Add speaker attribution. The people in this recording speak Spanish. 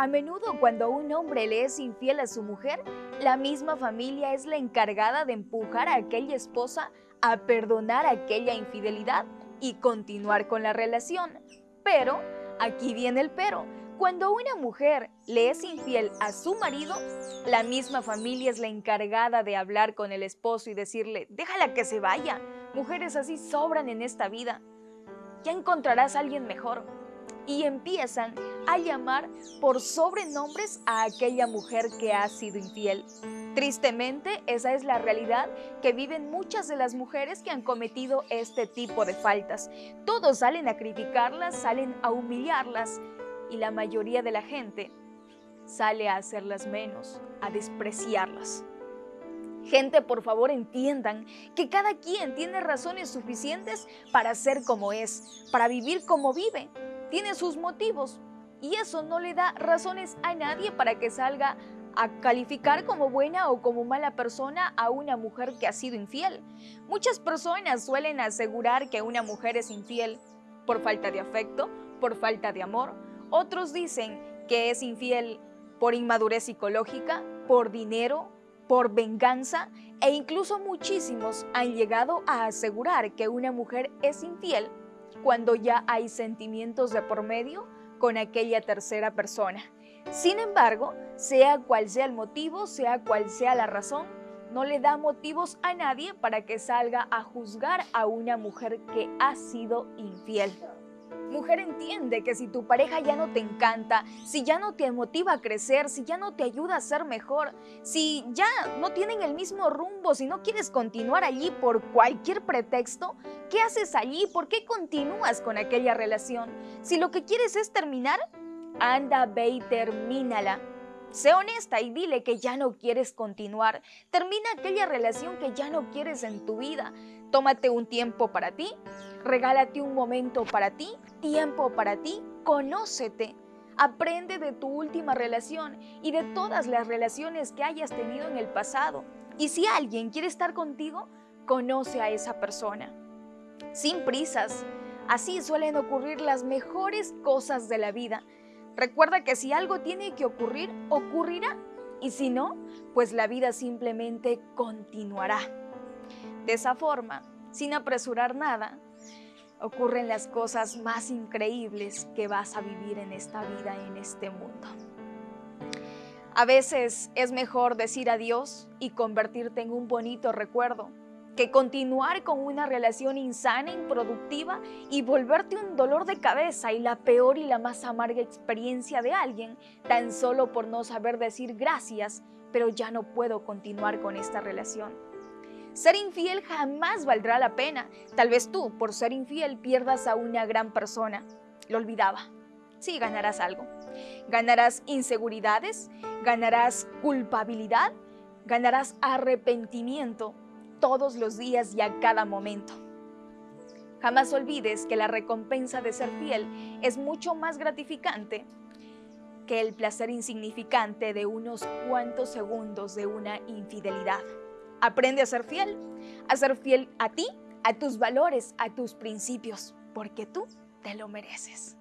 Speaker 1: A menudo cuando un hombre le es infiel a su mujer, la misma familia es la encargada de empujar a aquella esposa a perdonar aquella infidelidad y continuar con la relación. Pero, aquí viene el pero, cuando una mujer le es infiel a su marido, la misma familia es la encargada de hablar con el esposo y decirle, déjala que se vaya, mujeres así sobran en esta vida, ya encontrarás a alguien mejor. Y empiezan a llamar por sobrenombres a aquella mujer que ha sido infiel. Tristemente, esa es la realidad que viven muchas de las mujeres que han cometido este tipo de faltas. Todos salen a criticarlas, salen a humillarlas y la mayoría de la gente sale a hacerlas menos, a despreciarlas. Gente, por favor entiendan que cada quien tiene razones suficientes para ser como es, para vivir como vive. Tiene sus motivos y eso no le da razones a nadie para que salga a calificar como buena o como mala persona a una mujer que ha sido infiel. Muchas personas suelen asegurar que una mujer es infiel por falta de afecto, por falta de amor. Otros dicen que es infiel por inmadurez psicológica, por dinero, por venganza e incluso muchísimos han llegado a asegurar que una mujer es infiel cuando ya hay sentimientos de por medio con aquella tercera persona. Sin embargo, sea cual sea el motivo, sea cual sea la razón, no le da motivos a nadie para que salga a juzgar a una mujer que ha sido infiel. Mujer entiende que si tu pareja ya no te encanta, si ya no te motiva a crecer, si ya no te ayuda a ser mejor, si ya no tienen el mismo rumbo, si no quieres continuar allí por cualquier pretexto, ¿qué haces allí? ¿Por qué continúas con aquella relación? Si lo que quieres es terminar, anda, ve y termínala. Sé honesta y dile que ya no quieres continuar. Termina aquella relación que ya no quieres en tu vida. Tómate un tiempo para ti, regálate un momento para ti, tiempo para ti, conócete. Aprende de tu última relación y de todas las relaciones que hayas tenido en el pasado. Y si alguien quiere estar contigo, conoce a esa persona. Sin prisas. Así suelen ocurrir las mejores cosas de la vida. Recuerda que si algo tiene que ocurrir, ocurrirá. Y si no, pues la vida simplemente continuará. De esa forma, sin apresurar nada, ocurren las cosas más increíbles que vas a vivir en esta vida, en este mundo. A veces es mejor decir adiós y convertirte en un bonito recuerdo que continuar con una relación insana, improductiva y volverte un dolor de cabeza y la peor y la más amarga experiencia de alguien tan solo por no saber decir gracias, pero ya no puedo continuar con esta relación. Ser infiel jamás valdrá la pena. Tal vez tú, por ser infiel, pierdas a una gran persona. Lo olvidaba. Sí, ganarás algo. Ganarás inseguridades, ganarás culpabilidad, ganarás arrepentimiento todos los días y a cada momento. Jamás olvides que la recompensa de ser fiel es mucho más gratificante que el placer insignificante de unos cuantos segundos de una infidelidad. Aprende a ser fiel, a ser fiel a ti, a tus valores, a tus principios, porque tú te lo mereces.